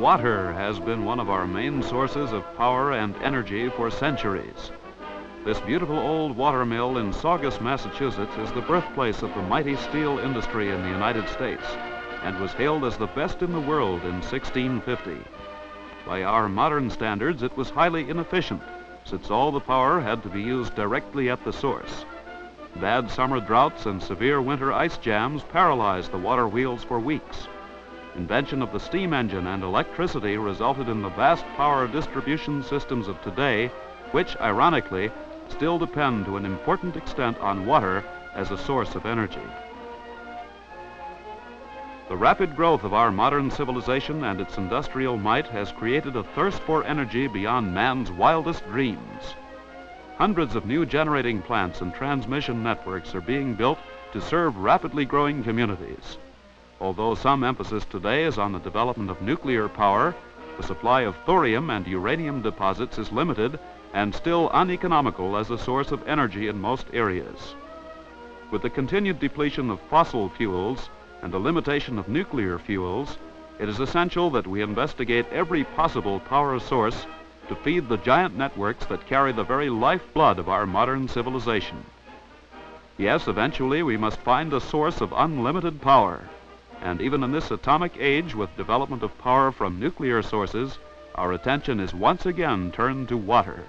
Water has been one of our main sources of power and energy for centuries. This beautiful old water mill in Saugus, Massachusetts is the birthplace of the mighty steel industry in the United States and was hailed as the best in the world in 1650. By our modern standards, it was highly inefficient since all the power had to be used directly at the source. Bad summer droughts and severe winter ice jams paralyzed the water wheels for weeks. Invention of the steam engine and electricity resulted in the vast power distribution systems of today, which, ironically, still depend to an important extent on water as a source of energy. The rapid growth of our modern civilization and its industrial might has created a thirst for energy beyond man's wildest dreams. Hundreds of new generating plants and transmission networks are being built to serve rapidly growing communities. Although some emphasis today is on the development of nuclear power, the supply of thorium and uranium deposits is limited and still uneconomical as a source of energy in most areas. With the continued depletion of fossil fuels and the limitation of nuclear fuels, it is essential that we investigate every possible power source to feed the giant networks that carry the very lifeblood of our modern civilization. Yes, eventually we must find a source of unlimited power. And even in this atomic age with development of power from nuclear sources, our attention is once again turned to water.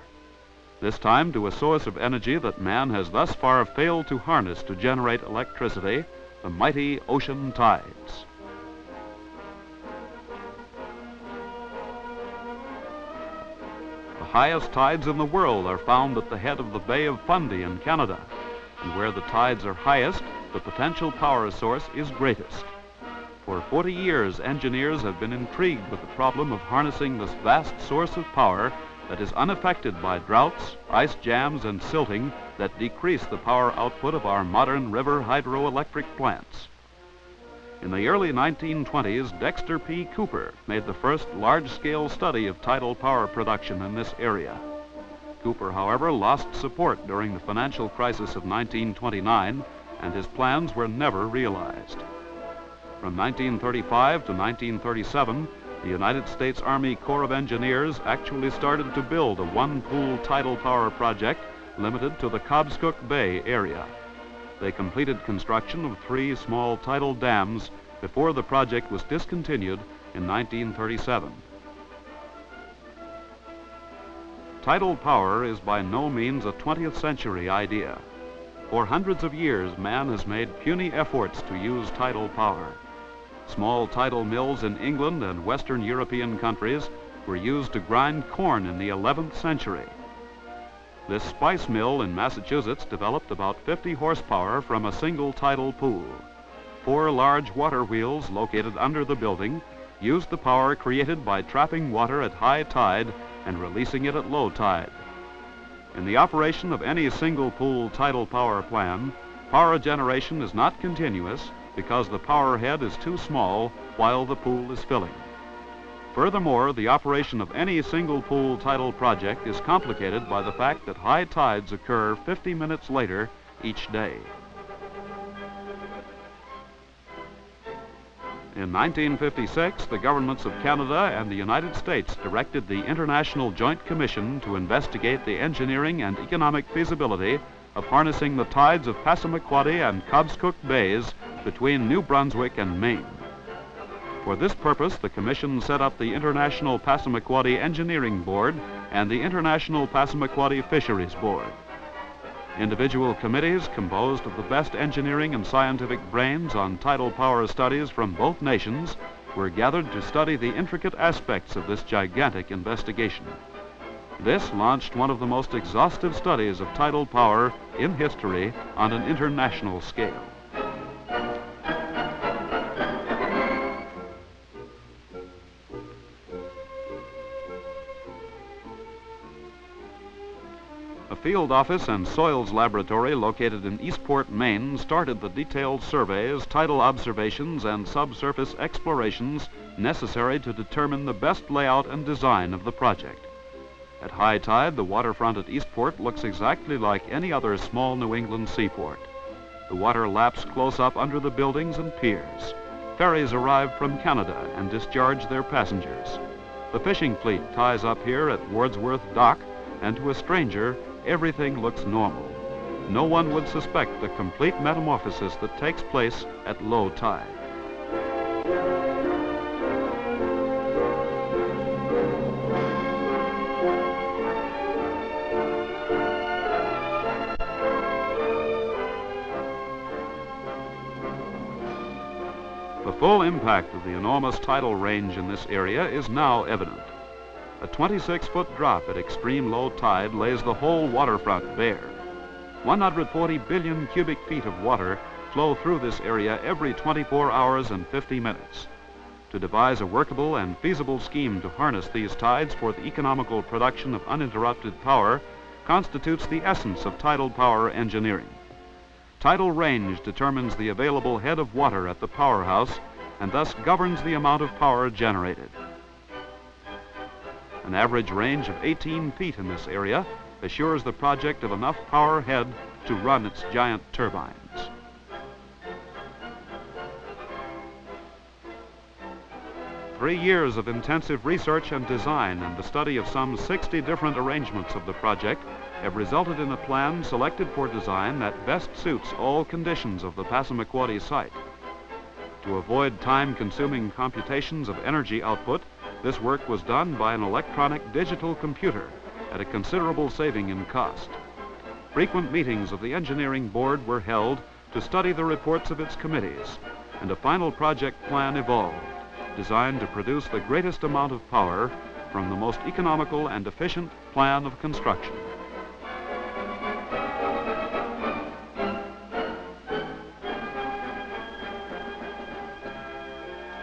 This time to a source of energy that man has thus far failed to harness to generate electricity, the mighty ocean tides. The highest tides in the world are found at the head of the Bay of Fundy in Canada. And where the tides are highest, the potential power source is greatest. For 40 years, engineers have been intrigued with the problem of harnessing this vast source of power that is unaffected by droughts, ice jams, and silting that decrease the power output of our modern river hydroelectric plants. In the early 1920s, Dexter P. Cooper made the first large-scale study of tidal power production in this area. Cooper, however, lost support during the financial crisis of 1929, and his plans were never realized. From 1935 to 1937, the United States Army Corps of Engineers actually started to build a one-pool tidal power project limited to the Cobscook Bay area. They completed construction of three small tidal dams before the project was discontinued in 1937. Tidal power is by no means a 20th century idea. For hundreds of years, man has made puny efforts to use tidal power. Small tidal mills in England and Western European countries were used to grind corn in the 11th century. This spice mill in Massachusetts developed about 50 horsepower from a single tidal pool. Four large water wheels located under the building used the power created by trapping water at high tide and releasing it at low tide. In the operation of any single pool tidal power plan, power generation is not continuous because the power head is too small while the pool is filling. Furthermore, the operation of any single pool tidal project is complicated by the fact that high tides occur 50 minutes later each day. In 1956, the governments of Canada and the United States directed the International Joint Commission to investigate the engineering and economic feasibility of harnessing the tides of Passamaquoddy and Cobscook Bays between New Brunswick and Maine. For this purpose, the Commission set up the International Passamaquoddy Engineering Board and the International Passamaquoddy Fisheries Board. Individual committees composed of the best engineering and scientific brains on tidal power studies from both nations were gathered to study the intricate aspects of this gigantic investigation. This launched one of the most exhaustive studies of tidal power in history on an international scale. A field office and soils laboratory located in Eastport, Maine started the detailed surveys, tidal observations, and subsurface explorations necessary to determine the best layout and design of the project. At high tide, the waterfront at Eastport looks exactly like any other small New England seaport. The water laps close up under the buildings and piers. ferries arrive from Canada and discharge their passengers. The fishing fleet ties up here at Wordsworth Dock, and to a stranger, everything looks normal. No one would suspect the complete metamorphosis that takes place at low tide. Full impact of the enormous tidal range in this area is now evident. A 26-foot drop at extreme low tide lays the whole waterfront bare. 140 billion cubic feet of water flow through this area every 24 hours and 50 minutes. To devise a workable and feasible scheme to harness these tides for the economical production of uninterrupted power constitutes the essence of tidal power engineering. Tidal range determines the available head of water at the powerhouse and thus governs the amount of power generated. An average range of 18 feet in this area assures the project of enough power head to run its giant turbines. Three years of intensive research and design and the study of some 60 different arrangements of the project have resulted in a plan selected for design that best suits all conditions of the Passamaquoddy site. To avoid time-consuming computations of energy output, this work was done by an electronic digital computer at a considerable saving in cost. Frequent meetings of the engineering board were held to study the reports of its committees, and a final project plan evolved, designed to produce the greatest amount of power from the most economical and efficient plan of construction.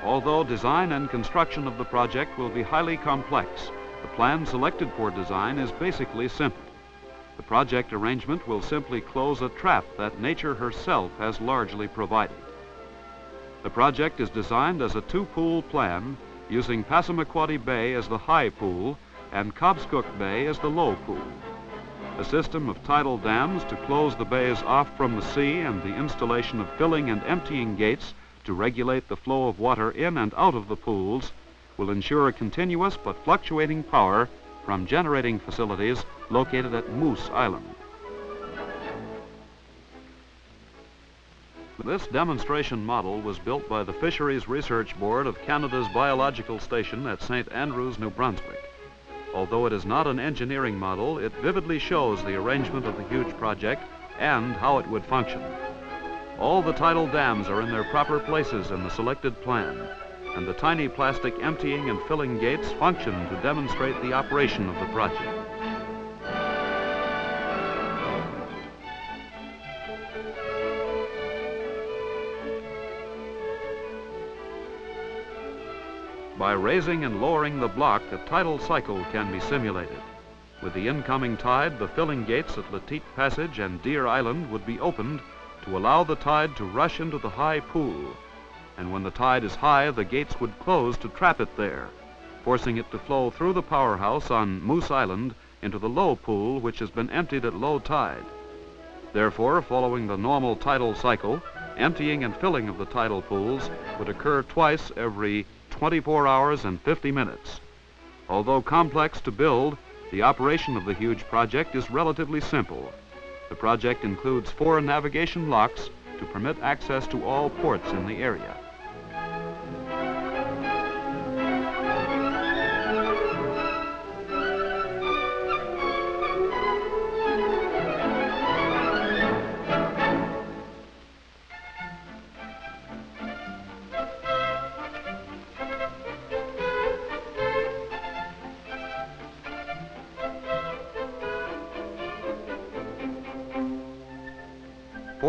Although design and construction of the project will be highly complex, the plan selected for design is basically simple. The project arrangement will simply close a trap that nature herself has largely provided. The project is designed as a two-pool plan using Passamaquoddy Bay as the high pool and Cobscook Bay as the low pool. A system of tidal dams to close the bays off from the sea and the installation of filling and emptying gates to regulate the flow of water in and out of the pools will ensure a continuous but fluctuating power from generating facilities located at Moose Island. This demonstration model was built by the Fisheries Research Board of Canada's Biological Station at St. Andrews, New Brunswick. Although it is not an engineering model, it vividly shows the arrangement of the huge project and how it would function. All the tidal dams are in their proper places in the selected plan, and the tiny plastic emptying and filling gates function to demonstrate the operation of the project. By raising and lowering the block, a tidal cycle can be simulated. With the incoming tide, the filling gates at Letete Passage and Deer Island would be opened to allow the tide to rush into the high pool and when the tide is high, the gates would close to trap it there, forcing it to flow through the powerhouse on Moose Island into the low pool, which has been emptied at low tide. Therefore, following the normal tidal cycle, emptying and filling of the tidal pools would occur twice every 24 hours and 50 minutes. Although complex to build, the operation of the huge project is relatively simple. The project includes four navigation locks to permit access to all ports in the area.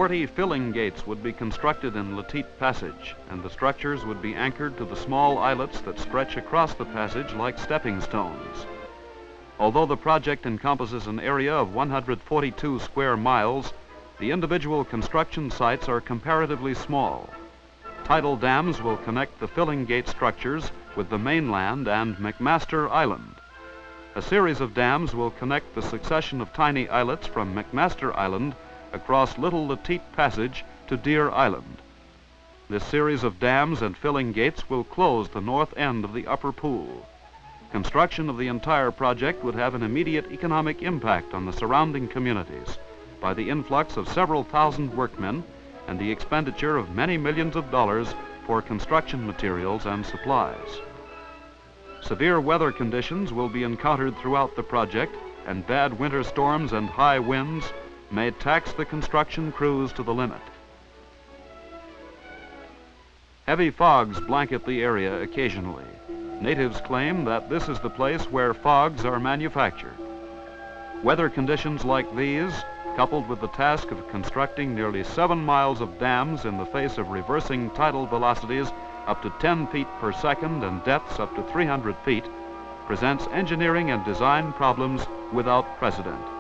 Forty filling gates would be constructed in Letete Passage, and the structures would be anchored to the small islets that stretch across the passage like stepping stones. Although the project encompasses an area of 142 square miles, the individual construction sites are comparatively small. Tidal dams will connect the filling gate structures with the mainland and McMaster Island. A series of dams will connect the succession of tiny islets from McMaster Island across Little Letete Passage to Deer Island. This series of dams and filling gates will close the north end of the upper pool. Construction of the entire project would have an immediate economic impact on the surrounding communities by the influx of several thousand workmen and the expenditure of many millions of dollars for construction materials and supplies. Severe weather conditions will be encountered throughout the project and bad winter storms and high winds may tax the construction crews to the limit. Heavy fogs blanket the area occasionally. Natives claim that this is the place where fogs are manufactured. Weather conditions like these, coupled with the task of constructing nearly seven miles of dams in the face of reversing tidal velocities up to 10 feet per second and depths up to 300 feet, presents engineering and design problems without precedent.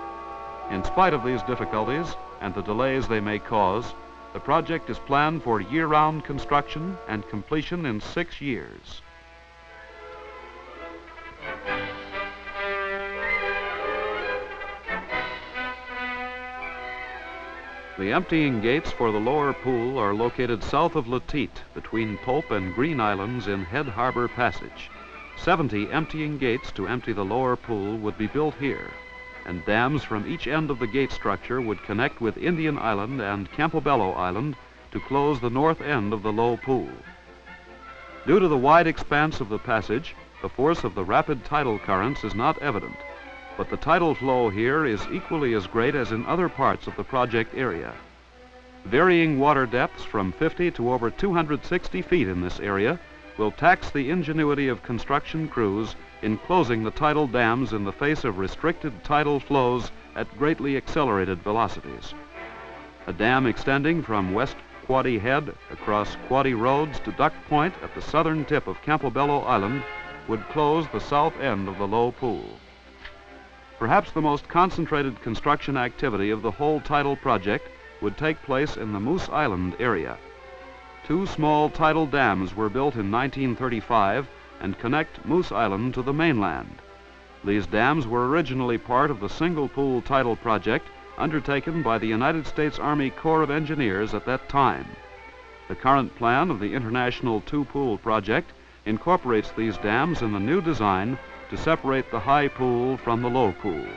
In spite of these difficulties and the delays they may cause, the project is planned for year-round construction and completion in six years. The emptying gates for the lower pool are located south of Letete, between Pope and Green Islands in Head Harbor Passage. 70 emptying gates to empty the lower pool would be built here and dams from each end of the gate structure would connect with Indian Island and Campobello Island to close the north end of the low pool. Due to the wide expanse of the passage, the force of the rapid tidal currents is not evident, but the tidal flow here is equally as great as in other parts of the project area. Varying water depths from 50 to over 260 feet in this area will tax the ingenuity of construction crews in closing the tidal dams in the face of restricted tidal flows at greatly accelerated velocities. A dam extending from West Quoddy Head across Quoddy Roads to Duck Point at the southern tip of Campobello Island would close the south end of the low pool. Perhaps the most concentrated construction activity of the whole tidal project would take place in the Moose Island area. Two small tidal dams were built in 1935 and connect Moose Island to the mainland. These dams were originally part of the single pool tidal project undertaken by the United States Army Corps of Engineers at that time. The current plan of the International Two Pool Project incorporates these dams in the new design to separate the high pool from the low pool.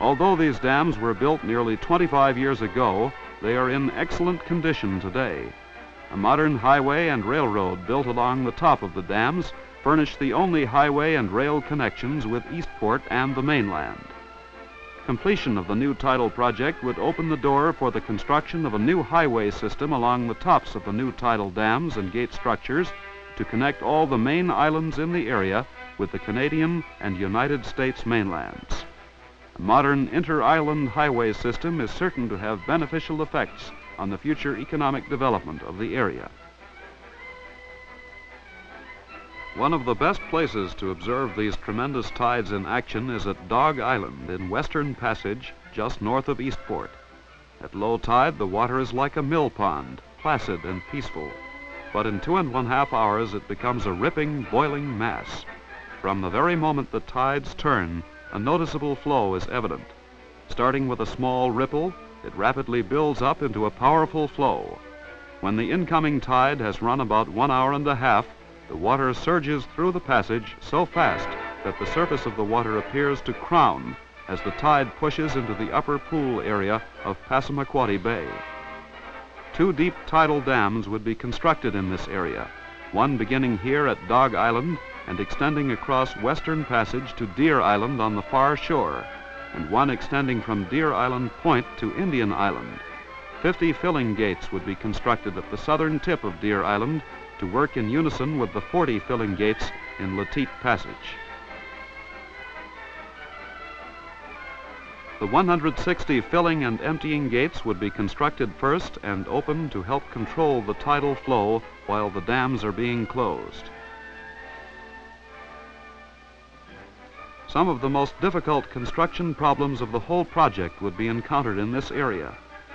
Although these dams were built nearly 25 years ago, they are in excellent condition today. A modern highway and railroad built along the top of the dams furnish the only highway and rail connections with Eastport and the mainland. Completion of the new tidal project would open the door for the construction of a new highway system along the tops of the new tidal dams and gate structures to connect all the main islands in the area with the Canadian and United States mainlands. A modern inter-island highway system is certain to have beneficial effects on the future economic development of the area. One of the best places to observe these tremendous tides in action is at Dog Island in Western Passage, just north of Eastport. At low tide, the water is like a mill pond, placid and peaceful. But in two and one half hours, it becomes a ripping, boiling mass. From the very moment the tides turn, a noticeable flow is evident. Starting with a small ripple, it rapidly builds up into a powerful flow. When the incoming tide has run about one hour and a half, the water surges through the passage so fast that the surface of the water appears to crown as the tide pushes into the upper pool area of Passamaquoddy Bay. Two deep tidal dams would be constructed in this area, one beginning here at Dog Island and extending across Western Passage to Deer Island on the far shore and one extending from Deer Island Point to Indian Island. 50 filling gates would be constructed at the southern tip of Deer Island to work in unison with the 40 filling gates in Letete Passage. The 160 filling and emptying gates would be constructed first and open to help control the tidal flow while the dams are being closed. Some of the most difficult construction problems of the whole project would be encountered in this area.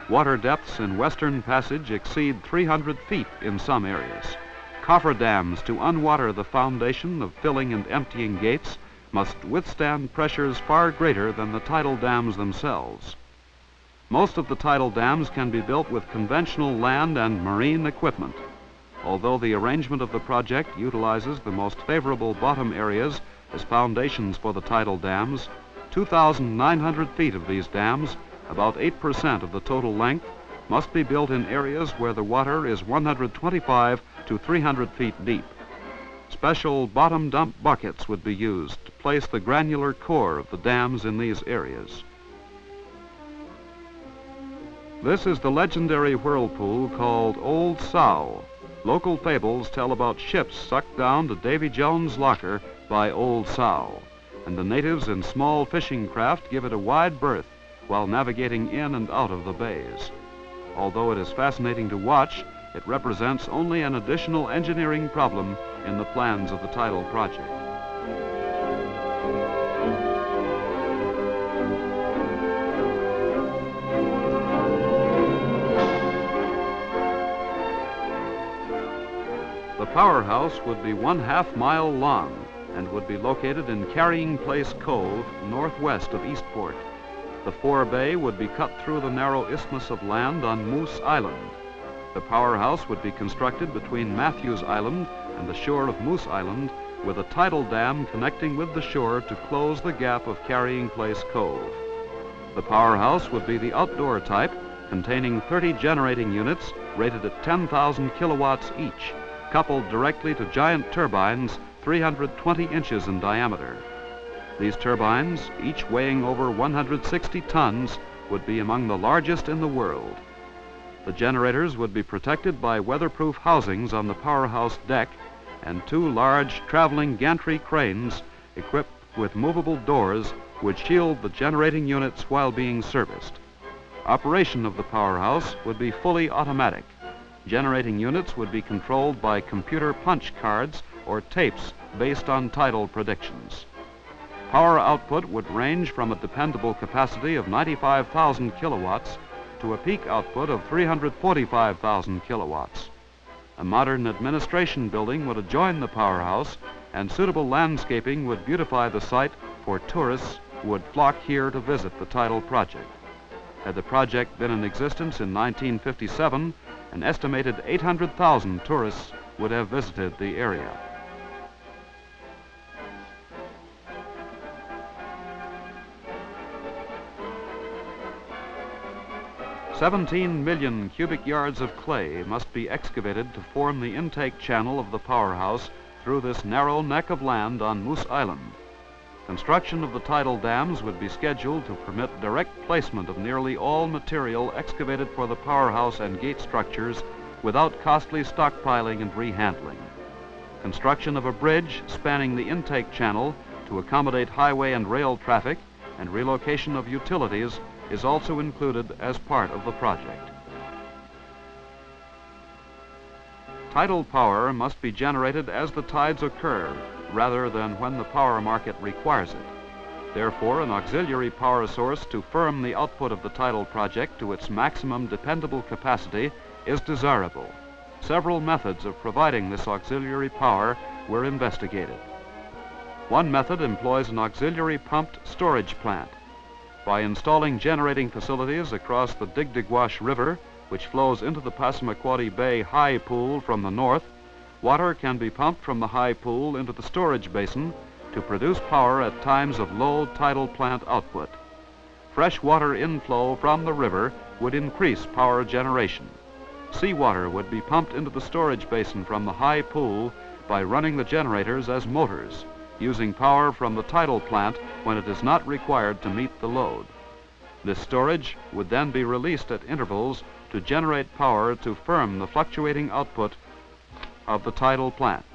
Water depths in Western Passage exceed 300 feet in some areas. Coffer dams to unwater the foundation of filling and emptying gates must withstand pressures far greater than the tidal dams themselves. Most of the tidal dams can be built with conventional land and marine equipment. Although the arrangement of the project utilizes the most favorable bottom areas as foundations for the tidal dams, 2,900 feet of these dams, about 8% of the total length, must be built in areas where the water is 125 to 300 feet deep. Special bottom dump buckets would be used to place the granular core of the dams in these areas. This is the legendary whirlpool called Old Sow. Local fables tell about ships sucked down to Davy Jones' locker by Old Sow, and the natives in small fishing craft give it a wide berth while navigating in and out of the bays. Although it is fascinating to watch, it represents only an additional engineering problem in the plans of the tidal project. Powerhouse would be one half mile long and would be located in Carrying Place Cove, northwest of Eastport. The forebay would be cut through the narrow isthmus of land on Moose Island. The powerhouse would be constructed between Matthews Island and the shore of Moose Island with a tidal dam connecting with the shore to close the gap of Carrying Place Cove. The powerhouse would be the outdoor type containing 30 generating units rated at 10,000 kilowatts each, coupled directly to giant turbines 320 inches in diameter. These turbines, each weighing over 160 tons, would be among the largest in the world. The generators would be protected by weatherproof housings on the powerhouse deck and two large traveling gantry cranes equipped with movable doors would shield the generating units while being serviced. Operation of the powerhouse would be fully automatic. Generating units would be controlled by computer punch cards or tapes based on tidal predictions. Power output would range from a dependable capacity of 95,000 kilowatts to a peak output of 345,000 kilowatts. A modern administration building would adjoin the powerhouse and suitable landscaping would beautify the site for tourists who would flock here to visit the tidal project. Had the project been in existence in 1957, an estimated 800,000 tourists would have visited the area. 17 million cubic yards of clay must be excavated to form the intake channel of the powerhouse through this narrow neck of land on Moose Island. Construction of the tidal dams would be scheduled to permit direct placement of nearly all material excavated for the powerhouse and gate structures without costly stockpiling and rehandling. Construction of a bridge spanning the intake channel to accommodate highway and rail traffic and relocation of utilities is also included as part of the project. Tidal power must be generated as the tides occur rather than when the power market requires it. Therefore, an auxiliary power source to firm the output of the tidal project to its maximum dependable capacity is desirable. Several methods of providing this auxiliary power were investigated. One method employs an auxiliary pumped storage plant by installing generating facilities across the Digdeguash River, which flows into the Passamaquoddy Bay High Pool from the north, water can be pumped from the high pool into the storage basin to produce power at times of low tidal plant output. Fresh water inflow from the river would increase power generation. Seawater would be pumped into the storage basin from the high pool by running the generators as motors using power from the tidal plant when it is not required to meet the load. This storage would then be released at intervals to generate power to firm the fluctuating output of the tidal plant.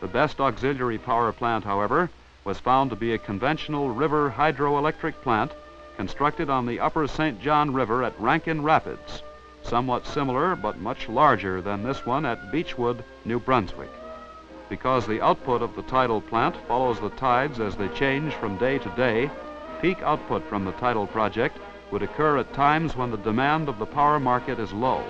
The best auxiliary power plant, however, was found to be a conventional river hydroelectric plant constructed on the upper St. John River at Rankin Rapids, somewhat similar but much larger than this one at Beechwood, New Brunswick because the output of the tidal plant follows the tides as they change from day to day, peak output from the tidal project would occur at times when the demand of the power market is low.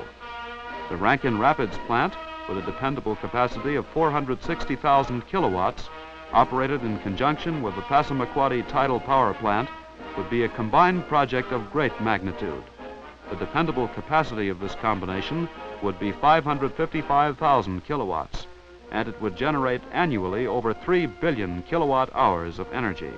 The Rankin Rapids plant, with a dependable capacity of 460,000 kilowatts, operated in conjunction with the Passamaquoddy tidal power plant, would be a combined project of great magnitude. The dependable capacity of this combination would be 555,000 kilowatts, and it would generate annually over 3 billion kilowatt hours of energy.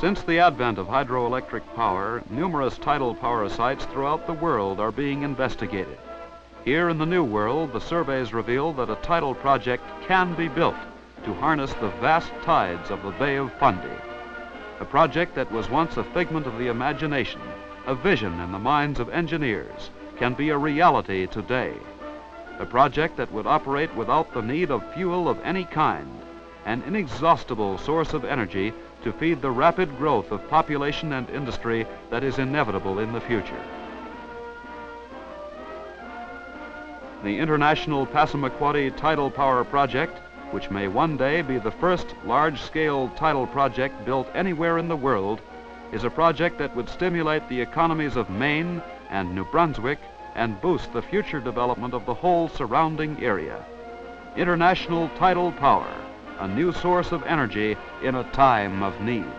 Since the advent of hydroelectric power, numerous tidal power sites throughout the world are being investigated. Here in the New World, the surveys reveal that a tidal project can be built to harness the vast tides of the Bay of Fundy. A project that was once a figment of the imagination, a vision in the minds of engineers, can be a reality today. A project that would operate without the need of fuel of any kind, an inexhaustible source of energy to feed the rapid growth of population and industry that is inevitable in the future. The International Passamaquoddy Tidal Power Project, which may one day be the first large-scale tidal project built anywhere in the world, is a project that would stimulate the economies of Maine and New Brunswick and boost the future development of the whole surrounding area. International tidal power a new source of energy in a time of need.